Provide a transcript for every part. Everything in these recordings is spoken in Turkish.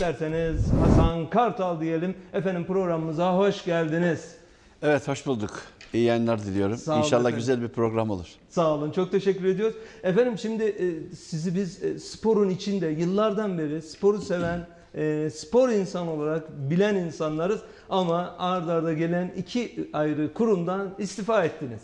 İsterseniz Hasan Kartal diyelim. Efendim programımıza hoş geldiniz. Evet hoş bulduk. İyi yayınlar diliyorum. Sağ olun İnşallah efendim. güzel bir program olur. Sağ olun, çok teşekkür ediyoruz. Efendim şimdi e, sizi biz e, sporun içinde yıllardan beri sporu seven, e, spor insan olarak bilen insanlarız. Ama ardarda arda gelen iki ayrı kurumdan istifa ettiniz.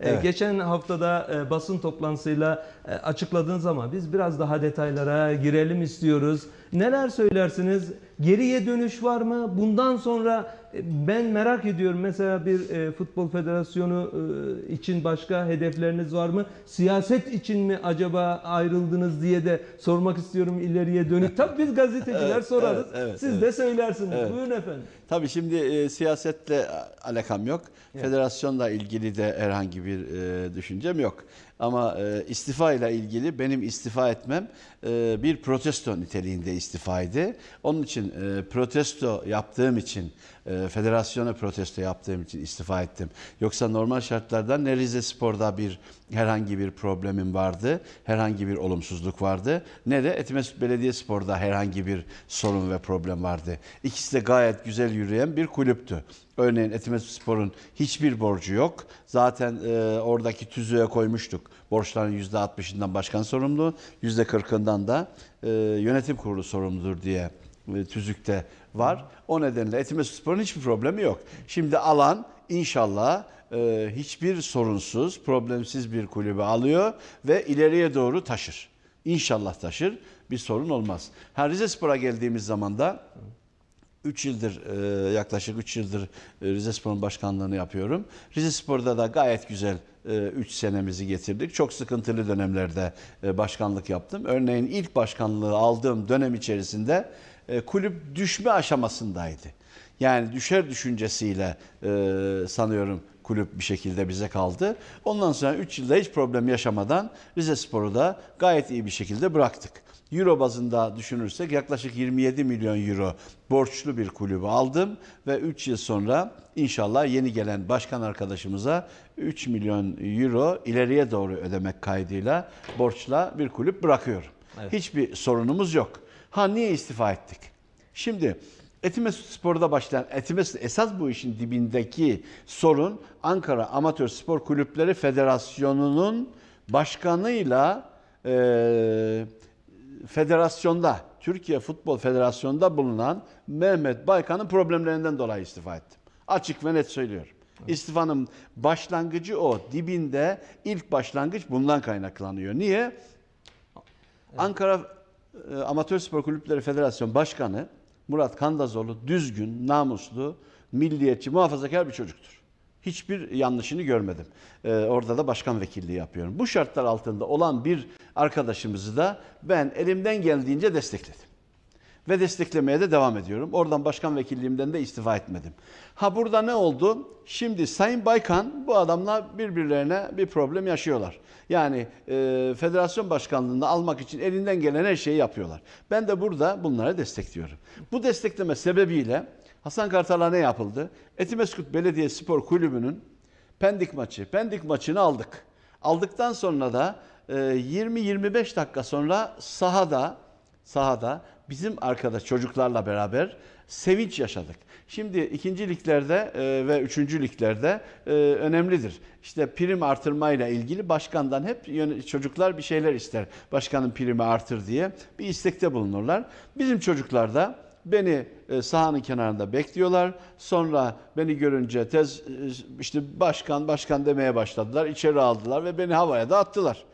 E, Evet. Geçen haftada e, basın toplantısıyla e, açıkladığınız ama biz biraz daha detaylara girelim istiyoruz. Neler söylersiniz? Geriye dönüş var mı? Bundan sonra e, ben merak ediyorum. Mesela bir e, futbol federasyonu e, için başka hedefleriniz var mı? Siyaset için mi acaba ayrıldınız diye de sormak istiyorum ileriye dönük. Tabii biz gazeteciler Evet, sorarız. evet, evet, Siz evet. de söylersiniz. Evet. Buyurun efendim. Tabii şimdi e, siyasetle alakam yok. Federasyonla ilgili de herhangi bir e, düşüncem yok. Ama e, istifa ile ilgili benim istifa etmem e, bir protesto niteliğinde istifaydı. Onun için e, protesto yaptığım için, e, federasyona protesto yaptığım için istifa ettim. Yoksa normal şartlarda ne Rize Spor'da bir herhangi bir problemim vardı, herhangi bir olumsuzluk vardı, ne de Etimesgut Belediyespor'da herhangi bir sorun ve problem vardı. İkisi de gayet güzel yürüyen bir kulüptü. Örneğin Etimesgut Spor'un hiçbir borcu yok. Zaten e, oradaki tüzüğe koymuştuk. Borçların %60'ından başkan sorumlu, %40'ından da e, yönetim kurulu sorumludur diye e, tüzükte var. O nedenle Etimesgut Spor'un hiçbir problemi yok. Şimdi alan inşallah e, hiçbir sorunsuz, problemsiz bir kulübü alıyor ve ileriye doğru taşır. İnşallah taşır. Bir sorun olmaz. Ha Rize Spor'a geldiğimiz zaman da 3 yıldır e, yaklaşık 3 yıldır e, Rize Spor'un başkanlığını yapıyorum. Rize Spor'da da gayet güzel 3 senemizi getirdik. Çok sıkıntılı dönemlerde e, başkanlık yaptım. Örneğin ilk başkanlığı aldığım dönem içerisinde e, kulüp düşme aşamasındaydı. Yani düşer düşüncesiyle e, sanıyorum kulüp bir şekilde bize kaldı. Ondan sonra 3 yılda hiç problem yaşamadan Rize Spor'u da gayet iyi bir şekilde bıraktık. Euro bazında düşünürsek yaklaşık 27 milyon euro borçlu bir kulübü aldım ve 3 yıl sonra inşallah yeni gelen başkan arkadaşımıza 3 milyon euro ileriye doğru ödemek kaydıyla borçla bir kulüp bırakıyorum. Evet. Hiçbir sorunumuz yok. Ha niye istifa ettik? Şimdi Etimesgut Spor'da başlayan Etimesgut esas bu işin dibindeki sorun Ankara Amatör Spor Kulüpleri Federasyonu'nun başkanıyla eee federasyonda, Türkiye Futbol Federasyonu'nda bulunan Mehmet Baykan'ın problemlerinden dolayı istifa ettim. Açık ve net söylüyorum. İstifanın başlangıcı o. Dibinde ilk başlangıç bundan kaynaklanıyor. Niye? Ankara e, Amatör Spor Kulüpleri Federasyon Başkanı Murat Kandazoğlu düzgün, namuslu, milliyetçi, muhafazakar bir çocuktur. Hiçbir yanlışını görmedim. Ee, orada da başkan vekilliği yapıyorum. Bu şartlar altında olan bir arkadaşımızı da ben elimden geldiğince destekledim. Ve desteklemeye de devam ediyorum. Oradan başkan vekilliğimden de istifa etmedim. Ha burada ne oldu? Şimdi Sayın Baykan bu adamla birbirlerine bir problem yaşıyorlar. Yani e, federasyon başkanlığını almak için elinden gelen her şeyi yapıyorlar. Ben de burada bunları destekliyorum. Bu destekleme sebebiyle Hasan Kartal'a ne yapıldı? Etimesgut Belediye Spor Kulübü'nün Pendik maçı. Pendik maçını aldık. Aldıktan sonra da e, 20-25 dakika sonra sahada sahada bizim arkadaş çocuklarla beraber sevinç yaşadık. Şimdi ikinci liglerde e, ve üçüncü liglerde e, önemlidir. İşte prim artırmayla ilgili başkandan hep çocuklar bir şeyler ister. Başkanın primi artır diye bir istekte bulunurlar. Bizim çocuklar da beni e, sahanın kenarında bekliyorlar. Sonra beni görünce tez işte başkan başkan demeye başladılar. İçeri aldılar ve beni havaya da attılar.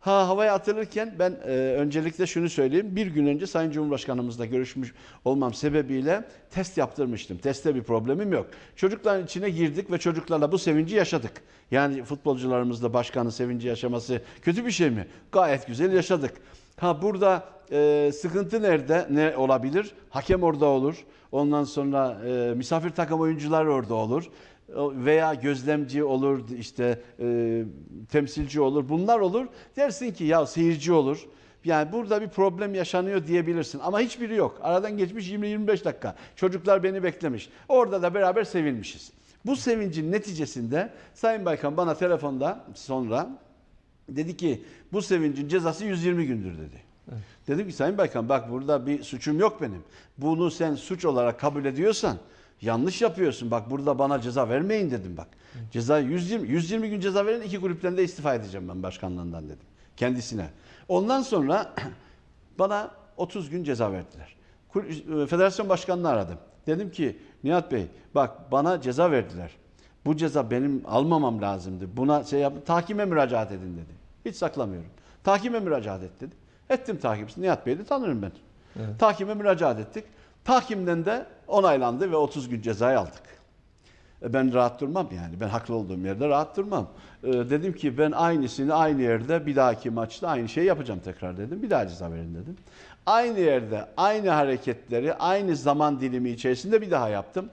Ha havaya atılırken ben e, öncelikle şunu söyleyeyim. Bir gün önce Sayın Cumhurbaşkanımızla görüşmüş olmam sebebiyle test yaptırmıştım. Testte bir problemim yok. Çocukların içine girdik ve çocuklarla bu sevinci yaşadık. Yani futbolcularımızla başkanın sevinci yaşaması kötü bir şey mi? Gayet güzel yaşadık. Ha burada e, sıkıntı nerede? Ne olabilir? Hakem orada olur. Ondan sonra e, misafir takım oyuncular orada olur veya gözlemci olur, işte e, temsilci olur, bunlar olur. Dersin ki ya seyirci olur. Yani burada bir problem yaşanıyor diyebilirsin ama hiçbiri yok. Aradan geçmiş 20-25 dakika. Çocuklar beni beklemiş. Orada da beraber sevinmişiz. Bu sevincin neticesinde Sayın Baykan bana telefonda sonra dedi ki bu sevincin cezası 120 gündür dedi. Dedim ki Sayın Baykan bak burada bir suçum yok benim. Bunu sen suç olarak kabul ediyorsan yanlış yapıyorsun. Bak burada bana ceza vermeyin dedim bak. Ceza 120 120 gün ceza verin iki kulüpten de istifa edeceğim ben başkanlığından dedim kendisine. Ondan sonra bana 30 gün ceza verdiler. E, Federasyon başkanını aradım. Dedim ki Nihat Bey bak bana ceza verdiler. Bu ceza benim almamam lazımdı. Buna şey yap, tahkime müracaat edin dedi. Hiç saklamıyorum. Tahkime müracaat et dedi. Ettim takipsini. Nihat Bey'i de tanırım ben. Tahkime müracaat ettik. Tahkimden de onaylandı ve 30 gün cezayı aldık. E, Ben rahat durmam yani. Ben haklı olduğum yerde rahat durmam. E, dedim ki ben aynısını aynı yerde bir dahaki maçta aynı şeyi yapacağım tekrar dedim. Bir daha ceza verin dedim. Aynı yerde aynı hareketleri aynı zaman dilimi içerisinde bir daha yaptım.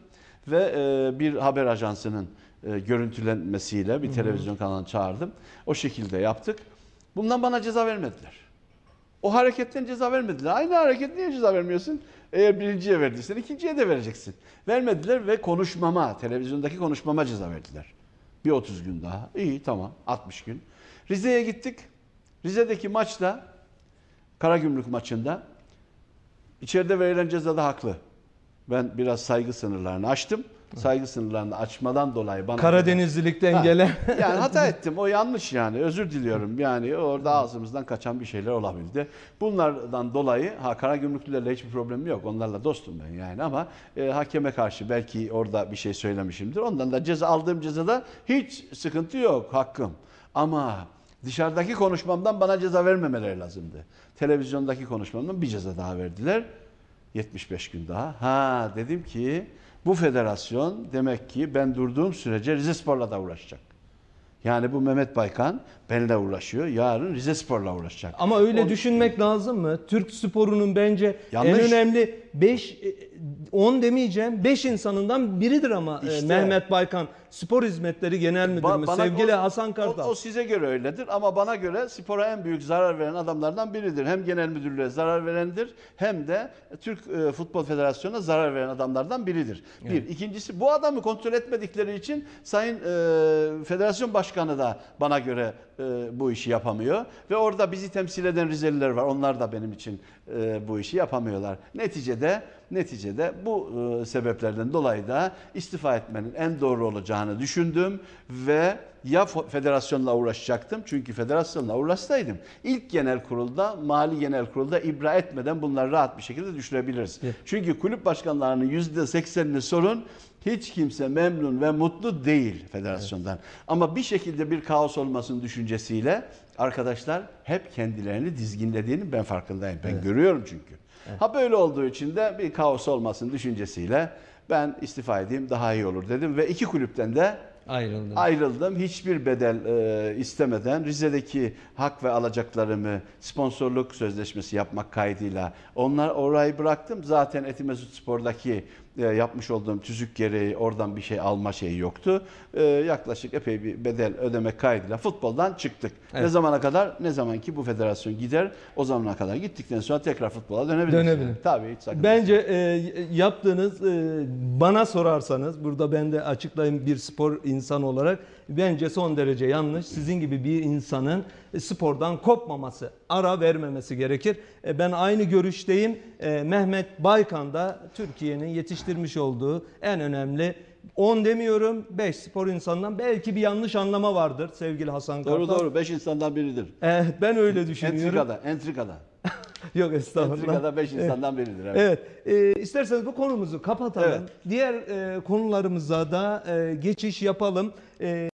Ve e, bir haber ajansının e, görüntülenmesiyle bir televizyon kanalına çağırdım. O şekilde yaptık. Bundan bana ceza vermediler. O hareketten ceza vermediler. Aynı hareket niye ceza vermiyorsun? Eğer birinciye verdiysen ikinciye de vereceksin. Vermediler ve konuşmama, televizyondaki konuşmama ceza verdiler. Bir 30 gün daha. İyi tamam 60 gün. Rize'ye gittik. Rize'deki maçta Karagümrük maçında içeride verilen cezada haklı. Ben biraz saygı sınırlarını aştım. Saygı sınırlarını açmadan dolayı bana Karadenizlilikten Ha, gelen yani hata ettim. O yanlış yani. Özür diliyorum. Yani orada ağzımızdan kaçan bir şeyler olabildi. Bunlardan dolayı ha Karagümrüklülerle hiçbir problemim yok. Onlarla dostum ben yani ama e, hakeme karşı belki orada bir şey söylemişimdir. Ondan da ceza aldığım cezada hiç sıkıntı yok hakkım. Ama dışarıdaki konuşmamdan bana ceza vermemeleri lazımdı. Televizyondaki konuşmamdan bir ceza daha verdiler. 75 gün daha. Ha dedim ki bu federasyon demek ki ben durduğum sürece Rizespor'la da uğraşacak. Yani bu Mehmet Baykan benimle uğraşıyor. Yarın Rizespor'la uğraşacak. Ama öyle O- düşünmek lazım mı? Türk sporunun bence Yanlış. en önemli 5 10 demeyeceğim 5 insanından biridir ama e, İşte. Mehmet Baykan Spor Hizmetleri Genel Ba- bana- sevgili o- Hasan O, Kartal. o size göre öyledir ama bana göre spora en büyük zarar veren adamlardan biridir. Hem genel müdürlüğe zarar verendir hem de Türk e, Futbol Federasyonu'na zarar veren adamlardan biridir. Bir. İkincisi bu adamı kontrol etmedikleri için Sayın e, Federasyon Başkanı da bana göre e, bu işi yapamıyor. Ve orada bizi temsil eden Rizeliler var. Onlar da benim için e, bu işi yapamıyorlar. Neticede neticede bu e, sebeplerden dolayı da istifa etmenin en doğru olacağını düşündüm ve ya federasyonla uğraşacaktım çünkü federasyonla uğraşsaydım ilk genel kurulda mali genel kurulda ibra etmeden bunları rahat bir şekilde düşürebiliriz. Evet. Çünkü kulüp başkanlarının %80'ini sorun hiç kimse memnun ve mutlu değil federasyondan. Ama bir şekilde bir kaos olmasının düşüncesiyle arkadaşlar hep kendilerini dizginlediğini ben farkındayım. Ben görüyorum çünkü. Ha böyle olduğu için de bir kaos olmasın düşüncesiyle ben istifa edeyim daha iyi olur dedim ve iki kulüpten de Ayrıldı. ayrıldım. Hiçbir bedel e, istemeden Rize'deki hak ve alacaklarımı sponsorluk sözleşmesi yapmak kaydıyla onlar orayı bıraktım. Zaten Etimesut Spor'daki yapmış olduğum tüzük gereği oradan bir şey alma şeyi yoktu. E, yaklaşık epey bir bedel ödemek kaydıyla futboldan çıktık. Ne Evet. zamana kadar? Ne zaman ki bu federasyon gider o zamana kadar gittikten sonra tekrar futbola dönebiliriz. Dönebilir. Yani. Tabii hiç sakıncası Bence yok. e, yaptığınız e, bana sorarsanız burada ben de açıklayayım bir spor insanı olarak bence son derece yanlış. Sizin gibi bir insanın e, spordan kopmaması, ara vermemesi gerekir. E, ben aynı görüşteyim. E, Mehmet Baykan da Türkiye'nin yetiştirmiş olduğu en önemli 10 demiyorum 5 spor insanından belki bir yanlış anlama vardır sevgili Hasan Doğru Kartal. doğru. Beş insandan biridir. E, ben öyle düşünüyorum. Entrikada, entrikada. Yok estağfurullah. Entrikada beş insandan biridir. Evet. Evet, e, isterseniz bu konumuzu kapatalım. Evet. Diğer e, konularımıza da e, geçiş yapalım. E,